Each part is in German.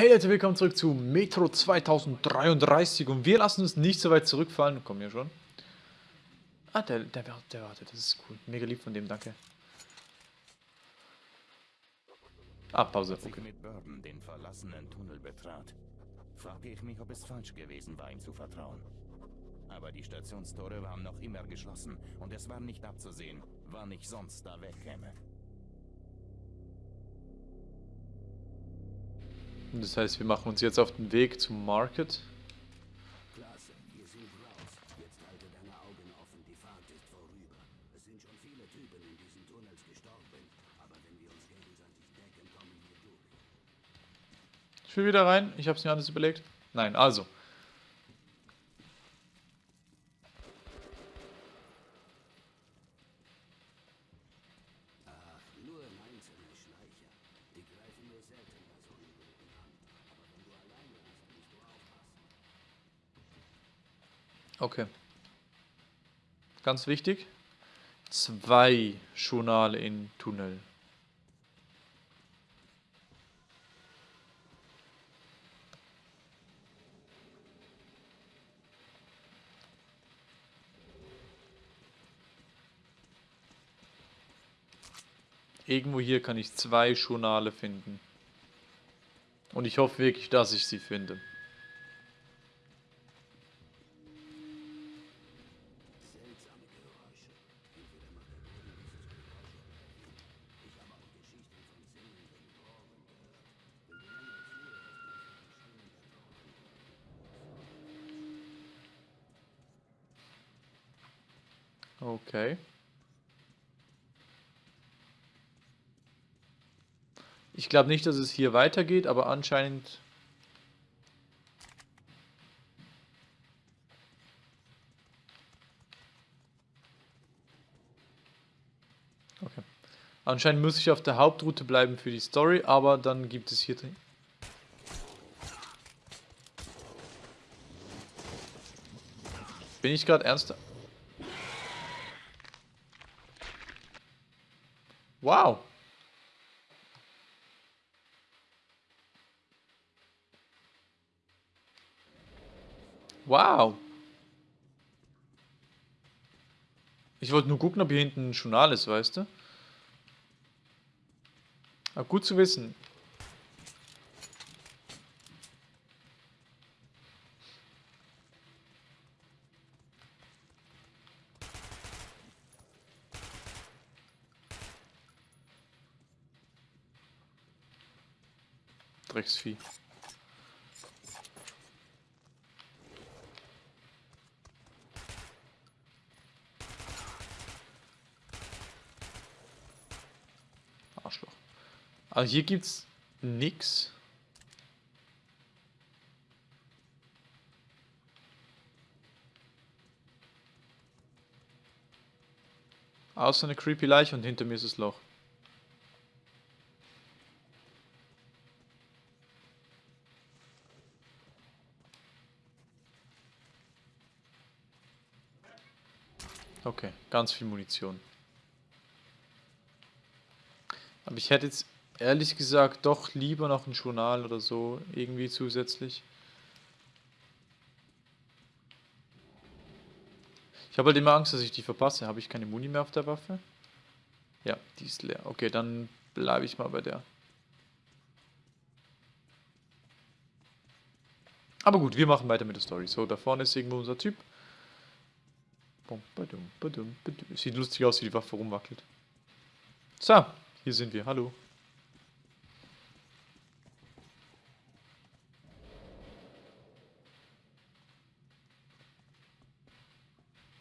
Hey Leute, willkommen zurück zu Metro 2033 und wir lassen uns nicht so weit zurückfallen. Komm hier schon. Ah, der, der, der wartet, das ist cool. Mega lieb von dem, danke. Ah, Pause. Als ich mit Burden den verlassenen Tunnel betrat, fragte ich mich, ob es falsch gewesen war, ihm zu vertrauen. Aber die Stationstore waren noch immer geschlossen und es war nicht abzusehen, wann ich sonst da wegkäme. Das heißt, wir machen uns jetzt auf den Weg zum Market. Ich will wieder rein. Ich habe es mir alles überlegt. Nein, also. Ach, nur einzelne Schleicher. Die greifen nur selten bei Okay. Ganz wichtig. Zwei Journale in Tunnel. Irgendwo hier kann ich zwei Journale finden. Und ich hoffe wirklich, dass ich sie finde. Okay. Ich glaube nicht, dass es hier weitergeht, aber anscheinend... Okay. Anscheinend muss ich auf der Hauptroute bleiben für die Story, aber dann gibt es hier... drin- Bin ich gerade ernst? Wow. Wow. Ich wollte nur gucken, ob hier hinten ein Journal ist, weißt du? Aber gut zu wissen. Drecksvieh. Arschloch. Also hier gibt's nix. Außer eine creepy Leiche und hinter mir ist das Loch. Okay, ganz viel Munition. Aber ich hätte jetzt ehrlich gesagt doch lieber noch ein Journal oder so irgendwie zusätzlich. Ich habe halt immer Angst, dass ich die verpasse. Habe ich keine Muni mehr auf der Waffe? Ja, die ist leer. Okay, dann bleibe ich mal bei der. Aber gut, wir machen weiter mit der Story. So, da vorne ist irgendwo unser Typ. Sieht lustig aus, wie die Waffe rumwackelt. So, hier sind wir. Hallo.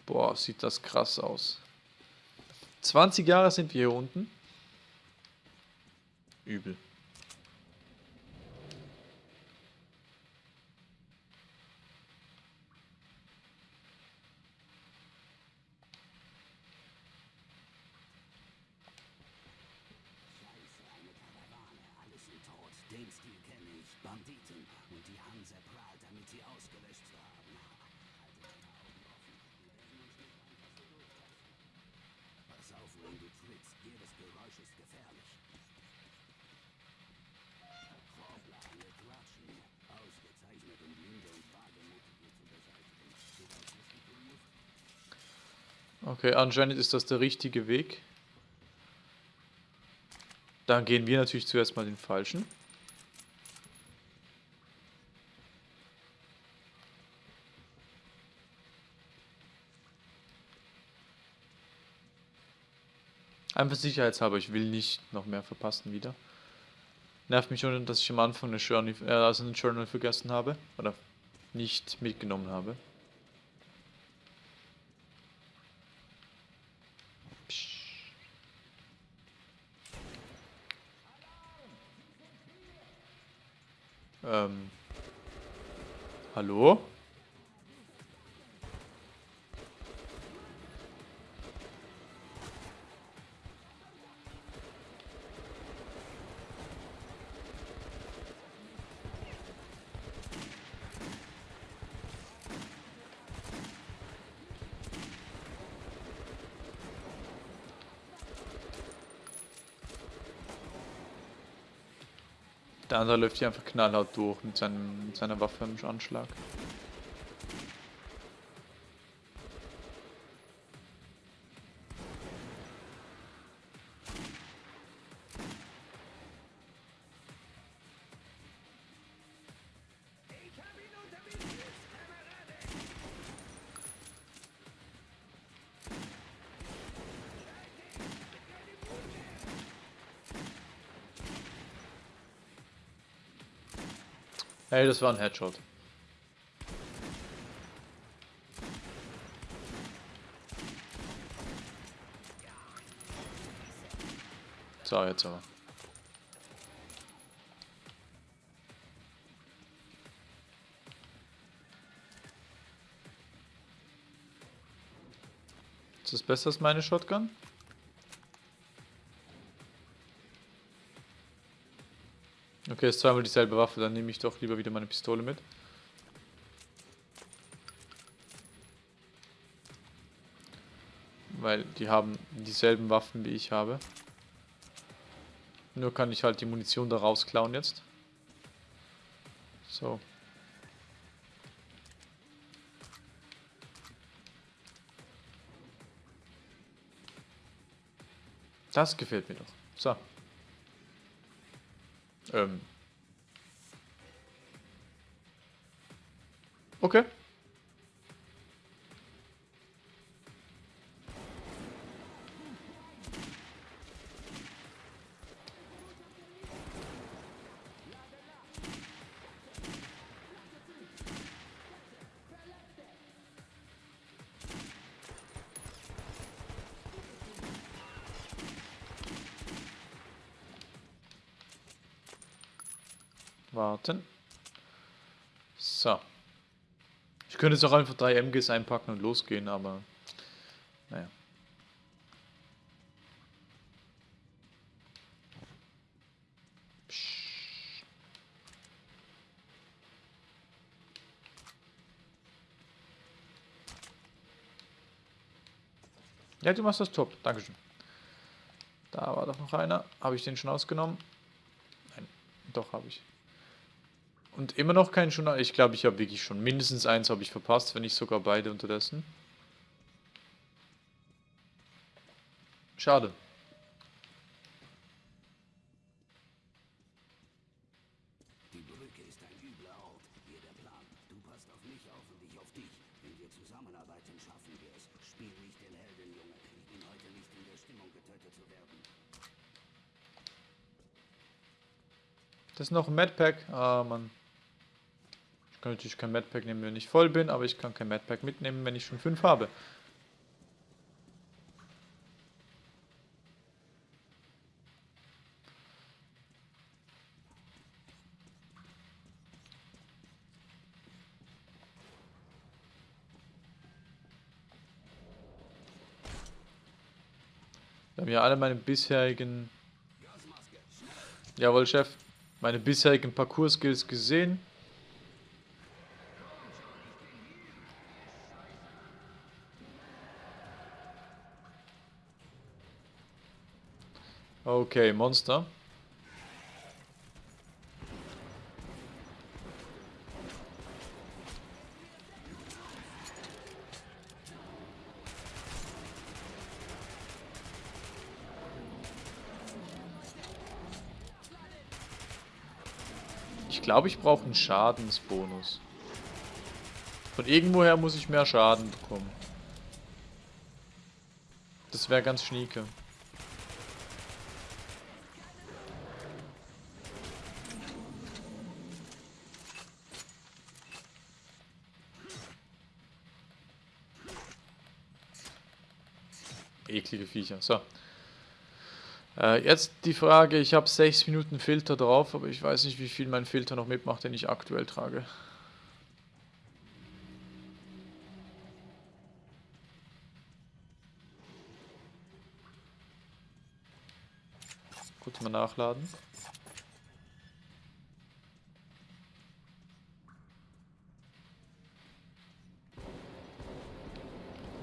Boah, sieht das krass aus. 20 Jahre sind wir hier unten. Übel. Okay, anscheinend ist das der richtige Weg. Dann gehen wir natürlich zuerst mal den falschen. Einfach sicherheitshalber, ich will nicht noch mehr verpassen wieder. Nervt mich schon, dass ich am Anfang eine Journey, äh, also einen Journal vergessen habe. Oder nicht mitgenommen habe. Ähm. Hallo? Der andere läuft hier einfach knallhart durch mit, seinem, mit seiner Waffe im Anschlag. Hey, das war ein Headshot. So, jetzt aber. Ist das besser als meine Shotgun? Okay, ist zweimal dieselbe Waffe, dann nehme ich doch lieber wieder meine Pistole mit. Weil die haben dieselben Waffen wie ich habe. Nur kann ich halt die Munition da rausklauen jetzt. So. Das gefällt mir doch. So. Ähm. Okay. Warten. So. Ich könnte jetzt auch einfach drei MGs einpacken und losgehen, aber naja. Ja, du machst das top. Dankeschön. Da war doch noch einer. Habe ich den schon ausgenommen? Nein, doch habe ich. Und immer noch kein Journal. Ich glaube, ich habe wirklich schon mindestens eins habe ich verpasst, wenn nicht sogar beide unterdessen. Schade. Die Brücke ist ein übler Ort. Hier der Plan. Du passt auf mich auf und ich auf dich. Wenn wir zusammenarbeiten, schaffen wir es. Spiel nicht den Helden, Junge. Ich bin heute nicht in der Stimmung, getötet zu werden. Das ist noch ein Madpack. Ah, Mann. Ich kann natürlich kein Madpack nehmen, wenn ich voll bin, aber ich kann kein Madpack mitnehmen, wenn ich schon fünf habe. Wir haben ja alle meine bisherigen... Jawohl, Chef. Meine bisherigen Parcours-Skills gesehen. Okay, Monster. Ich glaube, ich brauche einen Schadensbonus. Von irgendwoher muss ich mehr Schaden bekommen. Das wäre ganz schnieke. Viecher. So. Äh, jetzt die Frage, ich habe 6 Minuten Filter drauf, aber ich weiß nicht, wie viel mein Filter noch mitmacht, den ich aktuell trage. Kurz mal nachladen.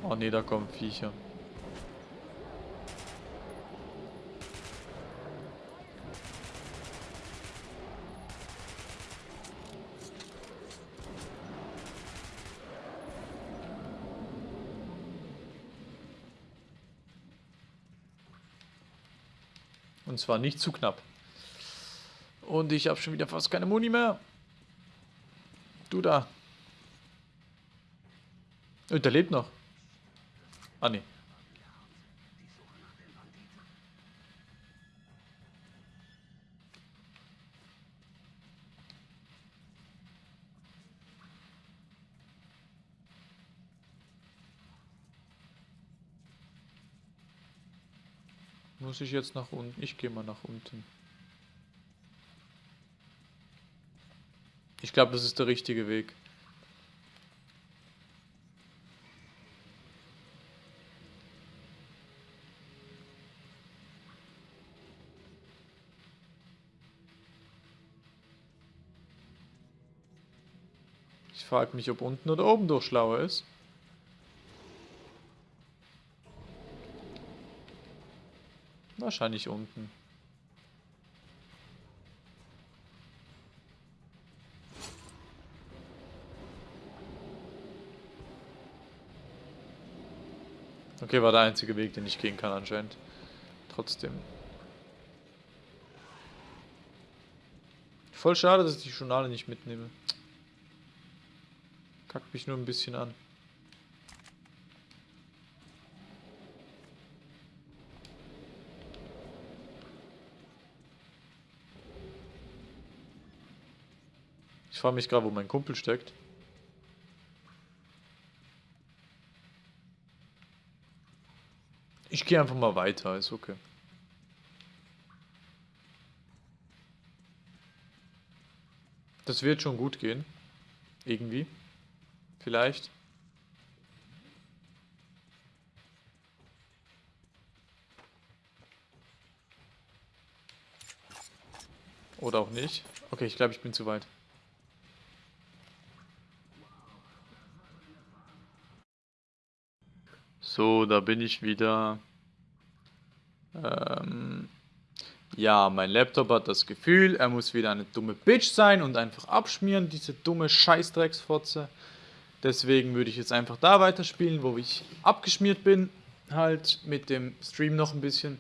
Oh ne, da kommen Viecher. Und zwar nicht zu knapp. Und ich habe schon wieder fast keine Muni mehr. Du da. Und der lebt noch. Ah, nee. Muss ich jetzt nach unten? Ich gehe mal nach unten. Ich glaube, das ist der richtige Weg. Ich frage mich, ob unten oder oben durch schlauer ist. Wahrscheinlich unten. Okay, war der einzige Weg, den ich gehen kann anscheinend. Trotzdem. Voll schade, dass ich die Journale nicht mitnehme. Kackt mich nur ein bisschen an. Ich frage mich gerade, wo mein Kumpel steckt. Ich gehe einfach mal weiter, ist okay. Das wird schon gut gehen. Irgendwie. Vielleicht. Oder auch nicht. Okay, ich glaube, ich bin zu weit. So, da bin ich wieder. Ähm, ja, mein Laptop hat das Gefühl, er muss wieder eine dumme Bitch sein und einfach abschmieren, diese dumme Scheißdrecksfotze. Deswegen würde ich jetzt einfach da weiterspielen, wo ich abgeschmiert bin. Halt mit dem Stream noch ein bisschen.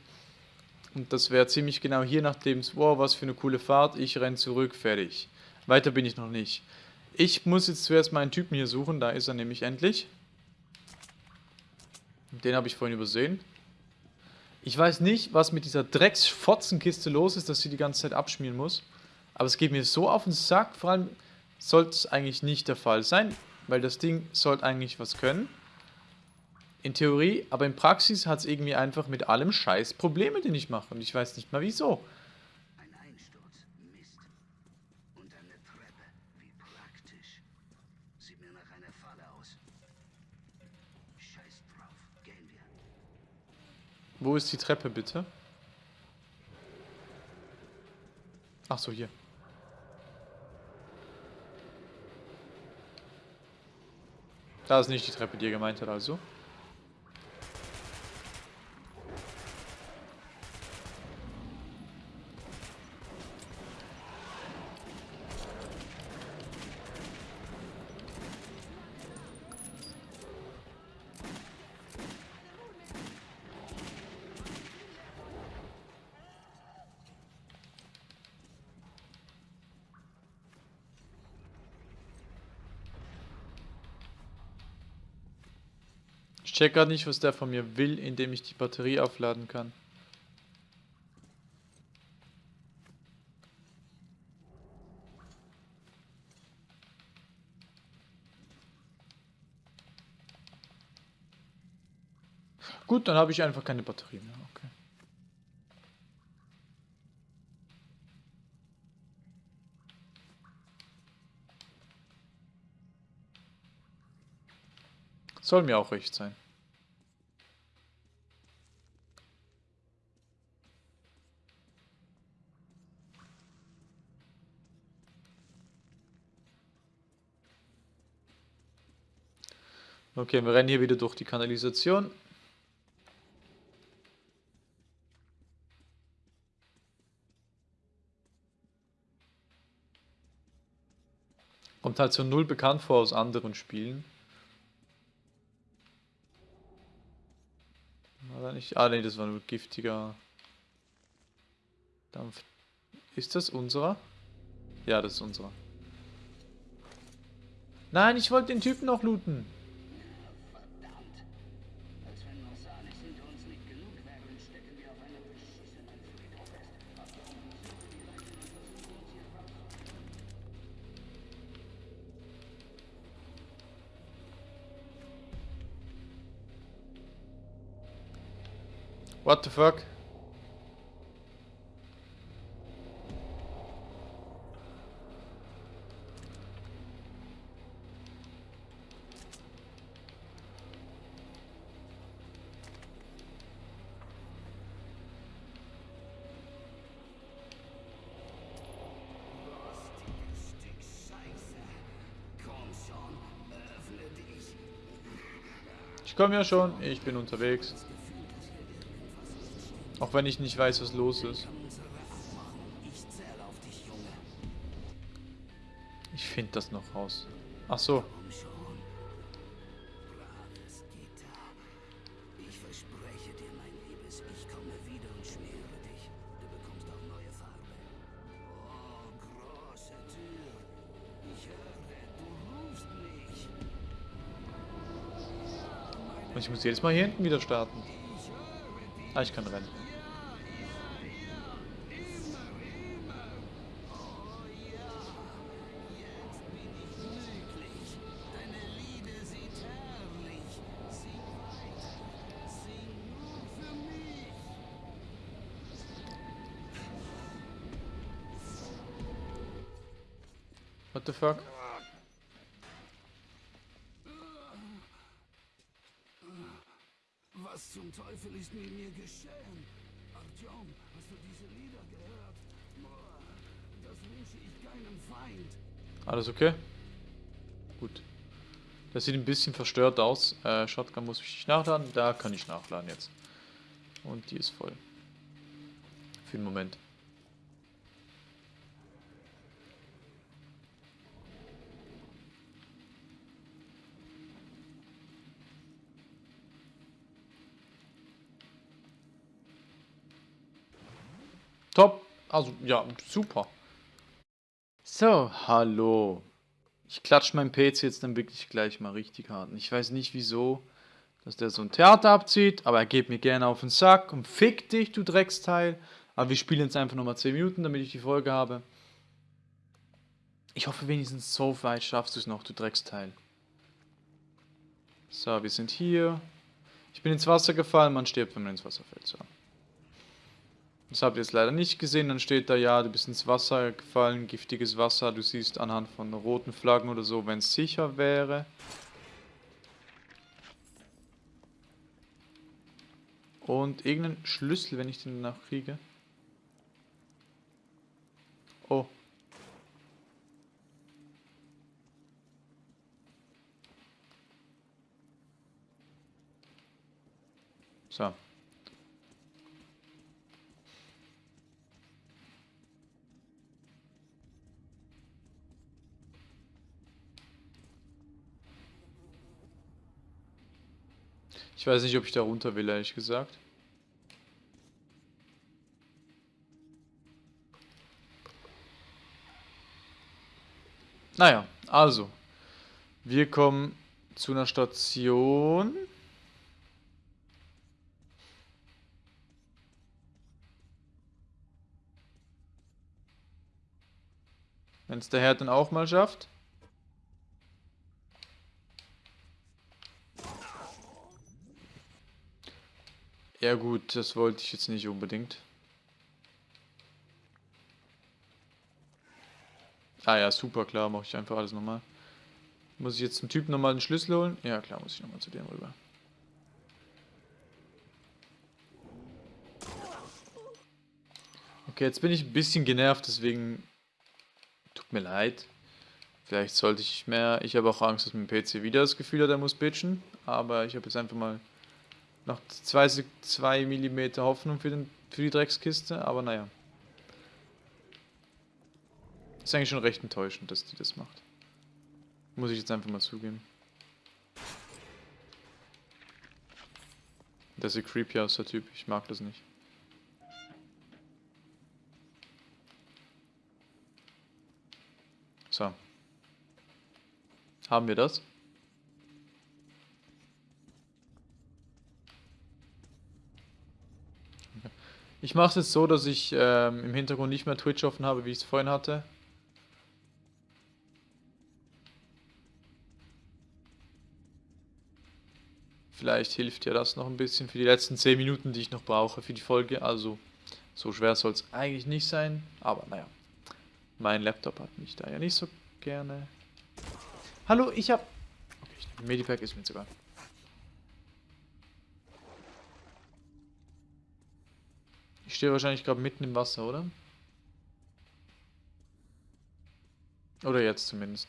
Und das wäre ziemlich genau hier, nachdem es, wow, was für eine coole Fahrt. Ich renn zurück, fertig. Weiter bin ich noch nicht. Ich muss jetzt zuerst meinen Typen hier suchen, da ist er nämlich endlich. Den habe ich vorhin übersehen. Ich weiß nicht, was mit dieser Drecksfotzenkiste los ist, dass sie die ganze Zeit abschmieren muss. Aber es geht mir so auf den Sack. Vor allem sollte es eigentlich nicht der Fall sein, weil das Ding sollte eigentlich was können. In Theorie, aber in Praxis hat es irgendwie einfach mit allem Scheiß Probleme, die ich mache. Und ich weiß nicht mal wieso. Ein Einsturz. Mist. Und eine Treppe. Wie praktisch. Sieht mir nach einer Falle aus. Scheiß drauf. Gehen wir. Wo ist die Treppe bitte? Ach so, hier. Da ist nicht die Treppe, die er gemeint hat, also. Check gerade nicht, was der von mir will, indem ich die Batterie aufladen kann. Gut, dann habe ich einfach keine Batterie mehr. Okay. Soll mir auch recht sein. Okay, wir rennen hier wieder durch die Kanalisation. Kommt halt so null bekannt vor aus anderen Spielen. War da nicht? Ah, nee, das war nur giftiger Dampf. Ist das unserer? Ja, das ist unserer. Nein, ich wollte den Typen noch looten. What the fuck? Ich komme ja schon, ich bin unterwegs. Auch wenn ich nicht weiß, was los ist. Ich finde das noch raus. Ach so. Komm schon. Braves Gitter. Ich verspreche dir, mein Liebes, ich komme wieder und schmiere dich. Du bekommst auch neue Farbe. Große Tür. Ich höre, du rufst mich. Und ich muss jedes Mal hier hinten wieder starten. Ah, ich kann rennen. Fuck? Was zum Teufel ist mit mir geschehen? Artyom, hast du diese Lieder gehört? Das wünsche ich keinem Feind. Alles okay? Gut. Das sieht ein bisschen verstört aus. Äh, Shotgun muss ich nicht nachladen. Da kann ich nachladen jetzt. Und die ist voll. Für den Moment. Top. Also, ja, super. So, hallo. Ich klatsche meinen PC jetzt dann wirklich gleich mal richtig hart. Und Ich weiß nicht wieso, dass der so ein Theater abzieht, aber er geht mir gerne auf den Sack und fick dich, du Drecksteil. Aber wir spielen jetzt einfach nochmal 10 Minuten, damit ich die Folge habe. Ich hoffe wenigstens so weit schaffst du es noch, du Drecksteil. So, wir sind hier. Ich bin ins Wasser gefallen, man stirbt, wenn man ins Wasser fällt. So. Das habt ihr jetzt leider nicht gesehen. Dann steht da, ja, du bist ins Wasser gefallen, giftiges Wasser. Du siehst anhand von roten Flaggen oder so, wenn es sicher wäre. Und irgendeinen Schlüssel, wenn ich den danach kriege. Oh. So. Ich weiß nicht, ob ich da runter will, ehrlich gesagt. Naja, also. Wir kommen zu einer Station. Wenn es der Herd dann auch mal schafft. Ja gut, das wollte ich jetzt nicht unbedingt. Ah ja, super, klar, mache ich einfach alles nochmal. Muss ich jetzt zum Typen nochmal den Schlüssel holen? Ja klar, muss ich nochmal zu dem rüber. Okay, jetzt bin ich ein bisschen genervt, deswegen tut mir leid. Vielleicht sollte ich mehr... Ich habe auch Angst, dass mein PC wieder das Gefühl hat, er muss bitchen. Aber ich habe jetzt einfach mal noch 2 mm Hoffnung für, den, für die Dreckskiste. Aber naja. Ist eigentlich schon recht enttäuschend, dass die das macht. Muss ich jetzt einfach mal zugeben. Das sieht creepy aus, der Typ. Ich mag das nicht. So. Haben wir das? Ich mache es jetzt so, dass ich ähm, im Hintergrund nicht mehr Twitch offen habe, wie ich es vorhin hatte. Vielleicht hilft ja das noch ein bisschen für die letzten 10 Minuten, die ich noch brauche für die Folge. Also, so schwer soll es eigentlich nicht sein. Aber naja. Mein Laptop hat mich da ja nicht so gerne. Hallo, ich hab... Okay, ich nehme Medipack, ist mir jetzt Ich stehe wahrscheinlich gerade mitten im Wasser, oder? Oder jetzt zumindest.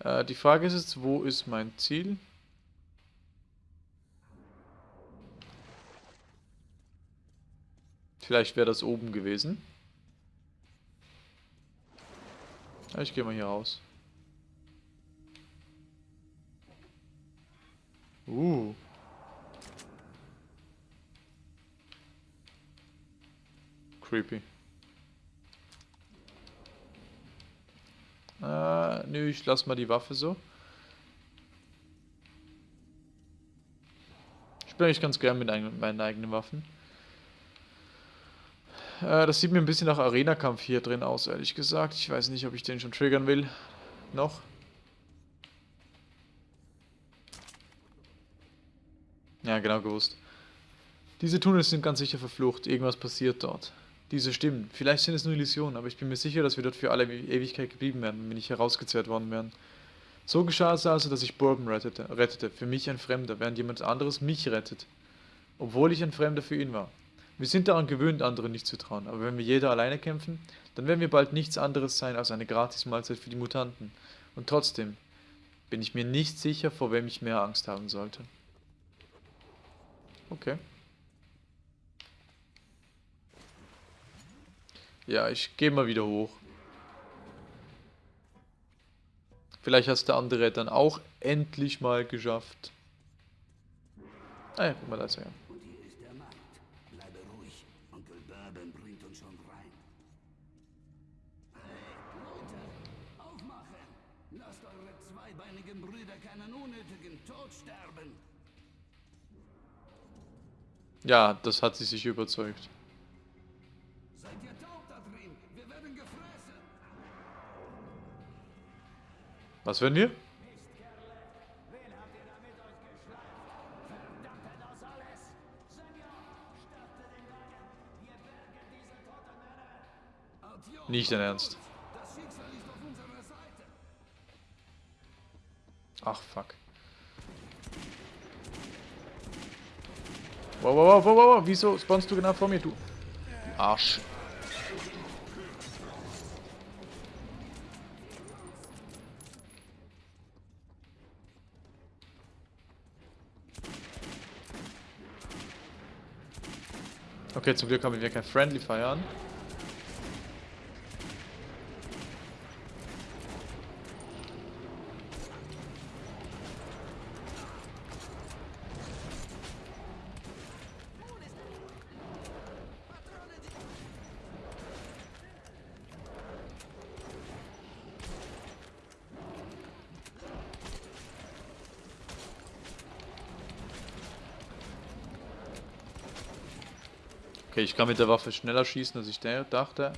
Äh, die Frage ist jetzt, wo ist mein Ziel? Vielleicht wäre das oben gewesen. Ich gehe mal hier raus. Uh. Creepy. Äh, nö, ich lass mal die Waffe so. Ich spiele eigentlich ganz gern mit meinen eigenen Waffen. Äh, das sieht mir ein bisschen nach Arena-Kampf hier drin aus, ehrlich gesagt. Ich weiß nicht, ob ich den schon triggern will. Noch. Ja, genau gewusst. Diese Tunnels sind ganz sicher verflucht. Irgendwas passiert dort. Diese Stimmen. Vielleicht sind es nur Illusionen, aber ich bin mir sicher, dass wir dort für alle Ewigkeit geblieben werden, wenn wir nicht herausgezerrt worden wären. So geschah es also, dass ich Bourbon rettete, rettete. Für mich ein Fremder, während jemand anderes mich rettet. Obwohl ich ein Fremder für ihn war. Wir sind daran gewöhnt, anderen nicht zu trauen, aber wenn wir jeder alleine kämpfen, dann werden wir bald nichts anderes sein als eine Gratis-Mahlzeit für die Mutanten. Und trotzdem bin ich mir nicht sicher, vor wem ich mehr Angst haben sollte. Okay. Ja, ich gehe mal wieder hoch. Vielleicht hast der andere dann auch endlich mal geschafft. Ah ja, guck mal, da ist er zweibeinigen. Ja, das hat sie sich überzeugt. Toten Männer! Adios! Nicht dein Ernst. Ach, fuck. Wow, wow, wow, wow, wow, wieso spawnst du genau vor mir, du Arsch? Okay, zum Glück haben wir kein Friendly Fire ich kann mit der Waffe schneller schießen, als ich dachte.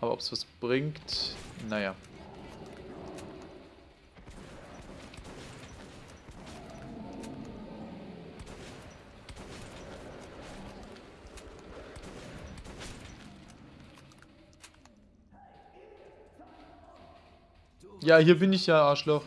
Aber ob es was bringt, naja. Ja, hier bin ich ja, Arschloch.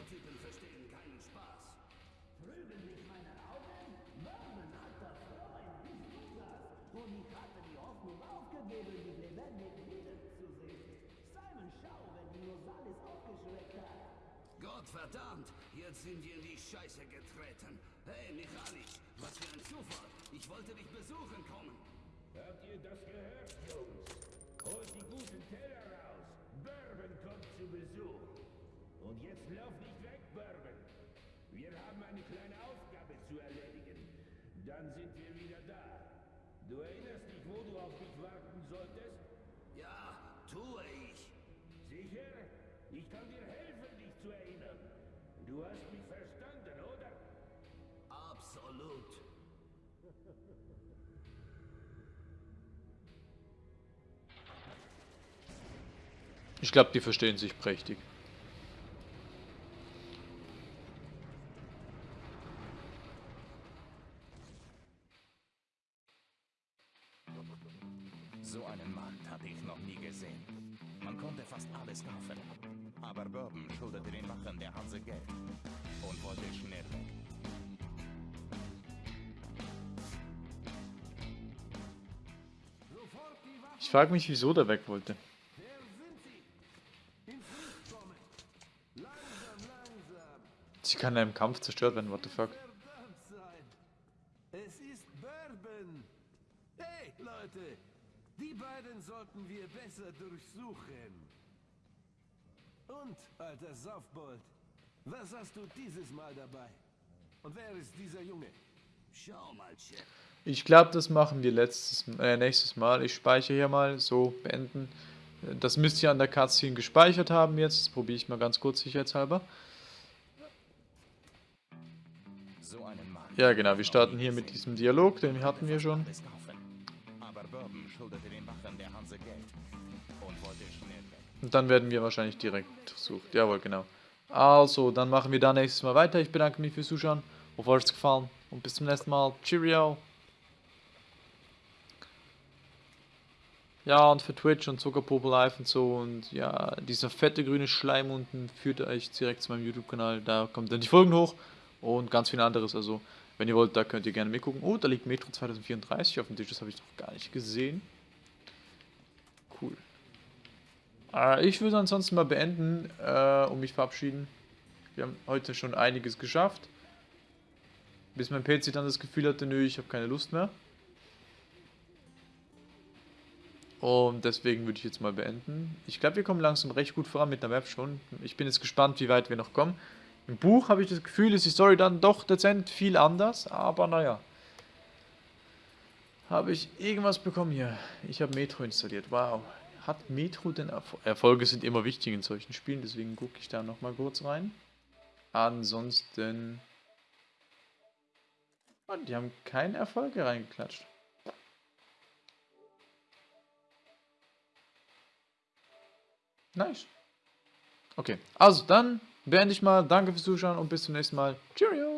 Absolut. Ich glaube, die verstehen sich prächtig. Frage mich, wieso der weg wollte. Sie kann ja im Kampf zerstört werden, what the fuck. Es ist Bourbon. Hey, Leute. Die beiden sollten wir besser durchsuchen. Und, alter Saufbold, was hast du dieses Mal dabei? Und wer ist dieser Junge? Schau mal, Chef. Ich glaube, das machen wir letztes, äh, nächstes Mal. Ich speichere hier mal, so, beenden. Das müsst ihr an der Cutscene gespeichert haben jetzt. Das probiere ich mal ganz kurz sicherheitshalber. Ja, genau, wir starten hier mit diesem Dialog, den hatten wir schon. und dann werden wir wahrscheinlich direkt versucht. Jawohl, genau. Also, dann machen wir da nächstes Mal weiter. Ich bedanke mich fürs Zuschauen. Hoffe, euch gefallen. Und bis zum nächsten Mal. Cheerio. Ja, und für Twitch und Zuckerpopel Live und so. Und ja, dieser fette grüne Schleim unten führt euch direkt zu meinem YouTube-Kanal. Da kommen dann die Folgen hoch. Und ganz viel anderes. Also, wenn ihr wollt, da könnt ihr gerne mitgucken. Oh, da liegt Metro 2034 auf dem Tisch. Das habe ich noch gar nicht gesehen. Cool. Äh, ich würde ansonsten mal beenden äh, und mich verabschieden. Wir haben heute schon einiges geschafft. Bis mein PC dann das Gefühl hatte, nö, ich habe keine Lust mehr. Und deswegen würde ich jetzt mal beenden. Ich glaube, wir kommen langsam recht gut voran mit der Map schon. Ich bin jetzt gespannt, wie weit wir noch kommen. Im Buch habe ich das Gefühl, ist die Story dann doch dezent viel anders, aber naja. Habe ich irgendwas bekommen hier? Ich habe Metro installiert. Wow. Hat Metro denn Erfolg? Erfolge sind immer wichtig in solchen Spielen, deswegen gucke ich da nochmal kurz rein. Ansonsten. Oh, die haben keine Erfolge reingeklatscht. Nice. Okay, also dann beende ich mal. Danke fürs Zuschauen und bis zum nächsten Mal. Cheerio.